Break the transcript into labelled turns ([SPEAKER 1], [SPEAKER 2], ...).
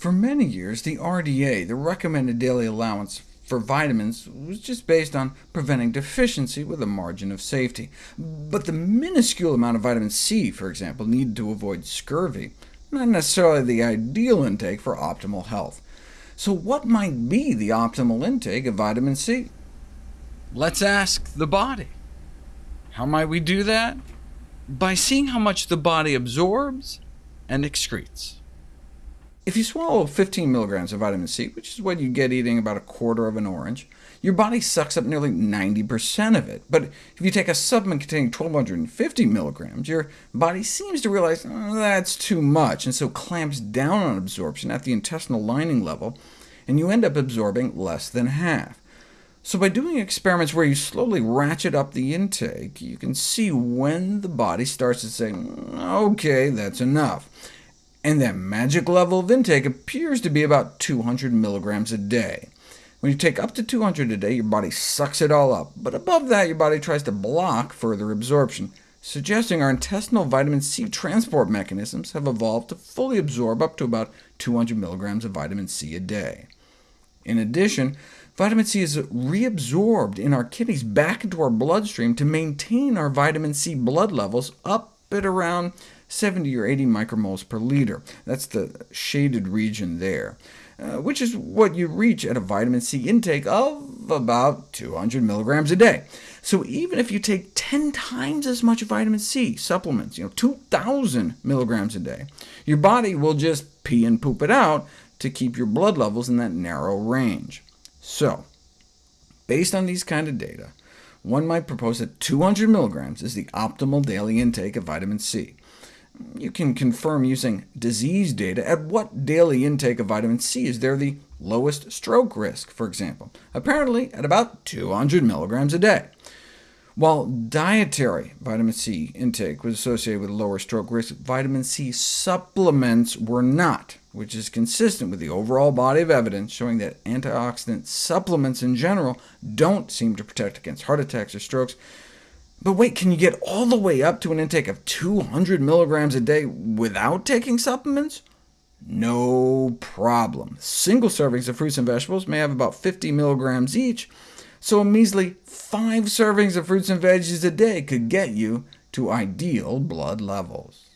[SPEAKER 1] For many years, the RDA, the recommended daily allowance for vitamins, was just based on preventing deficiency with a margin of safety. But the minuscule amount of vitamin C, for example, needed to avoid scurvy, not necessarily the ideal intake for optimal health. So what might be the optimal intake of vitamin C? Let's ask the body. How might we do that? By seeing how much the body absorbs and excretes. If you swallow 15 milligrams of vitamin C, which is what you get eating about a quarter of an orange, your body sucks up nearly 90% of it. But if you take a supplement containing 1,250 milligrams, your body seems to realize oh, that's too much, and so clamps down on absorption at the intestinal lining level, and you end up absorbing less than half. So by doing experiments where you slowly ratchet up the intake, you can see when the body starts to say, OK, that's enough and that magic level of intake appears to be about 200 milligrams a day. When you take up to 200 a day, your body sucks it all up, but above that your body tries to block further absorption, suggesting our intestinal vitamin C transport mechanisms have evolved to fully absorb up to about 200 milligrams of vitamin C a day. In addition, vitamin C is reabsorbed in our kidneys back into our bloodstream to maintain our vitamin C blood levels up at around 70 or 80 micromoles per liter. That's the shaded region there, uh, which is what you reach at a vitamin C intake of about 200 milligrams a day. So even if you take 10 times as much vitamin C supplements, you know, 2,000 milligrams a day, your body will just pee and poop it out to keep your blood levels in that narrow range. So, based on these kind of data, one might propose that 200 milligrams is the optimal daily intake of vitamin C. You can confirm using disease data at what daily intake of vitamin C is there the lowest stroke risk, for example, apparently at about 200 milligrams a day. While dietary vitamin C intake was associated with lower stroke risk, vitamin C supplements were not, which is consistent with the overall body of evidence showing that antioxidant supplements in general don't seem to protect against heart attacks or strokes, but wait, can you get all the way up to an intake of 200 milligrams a day without taking supplements? No problem. Single servings of fruits and vegetables may have about 50 milligrams each, so a measly five servings of fruits and veggies a day could get you to ideal blood levels.